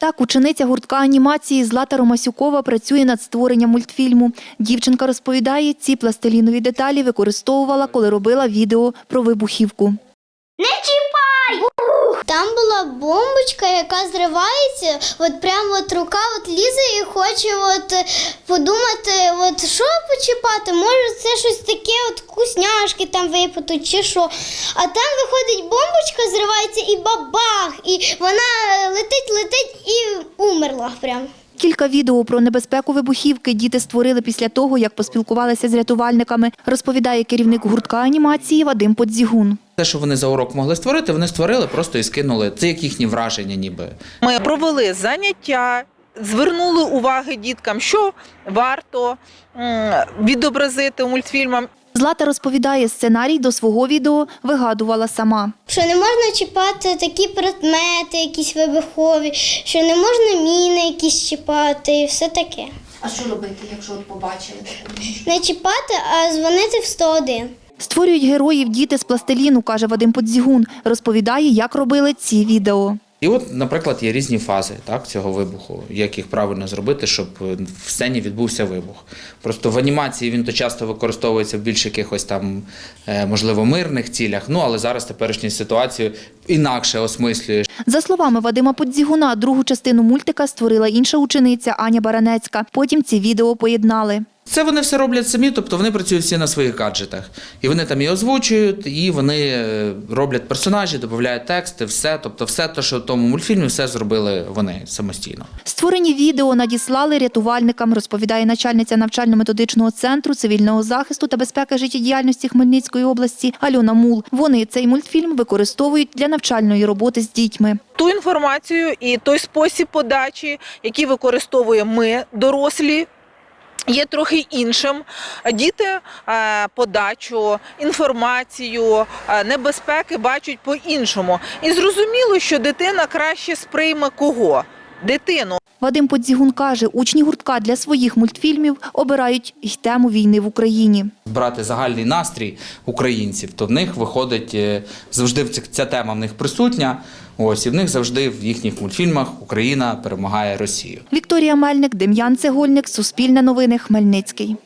Так, учениця гуртка анімації Злата Ромасюкова працює над створенням мультфільму. Дівчинка розповідає, ці пластилінові деталі використовувала, коли робила відео про вибухівку. Бомбочка, яка зривається, от прямо от рука от лізе і хоче от е, подумати, от що почіпати, може це щось таке, от вкусняшки там випадуть чи що. А там виходить бомбочка, зривається і бабах, і вона е, летить, летить і умерла прям. Кілька відео про небезпеку вибухівки діти створили після того, як поспілкувалися з рятувальниками, розповідає керівник гуртка анімації Вадим Подзігун. Те, що вони за урок могли створити, вони створили просто і скинули. Це як їхні враження, ніби. Ми провели заняття, звернули уваги діткам, що варто відобразити у мультфільмах. Злата розповідає, сценарій до свого відео вигадувала сама. Що не можна чіпати такі предмети, якісь вибухові, що не можна міни якісь чіпати і все таке. А що робити, якщо от побачили? Не чіпати, а дзвонити в 101. Створюють героїв діти з пластиліну, каже Вадим Подзігун. Розповідає, як робили ці відео. І от, наприклад, є різні фази так, цього вибуху, як їх правильно зробити, щоб в сцені відбувся вибух. Просто в анімації він то часто використовується в більш якихось там, е, можливо, мирних цілях. Ну але зараз теперішню ситуацію інакше осмислюєш. За словами Вадима Подзігуна, другу частину мультика створила інша учениця Аня Баранецька. Потім ці відео поєднали. Це вони все роблять самі, тобто вони працюють всі на своїх гаджетах. І вони там і озвучують, і вони е, роблять персонажі, додають тексти, все. Тобто, все те, що в тому мультфільмі, все зробили вони самостійно. Створені відео надіслали рятувальникам, розповідає начальниця навчально-методичного центру цивільного захисту та безпеки життєдіяльності Хмельницької області Альона Мул. Вони цей мультфільм використовують для навчальної роботи з дітьми. Ту інформацію і той спосіб подачі, який використовуємо ми, дорослі. Є трохи іншим. Діти е, подачу, інформацію, е, небезпеки бачать по-іншому. І зрозуміло, що дитина краще сприйме кого? Дитину. Вадим Подзігун каже, учні гуртка для своїх мультфільмів обирають й тему війни в Україні. брати загальний настрій українців, то в них виходить е, завжди в ця тема в них присутня. Ось і в них завжди в їхніх мультфільмах Україна перемагає Росію. Вікторія Мельник, Дем'ян Цегольник, Суспільне новини, Хмельницький.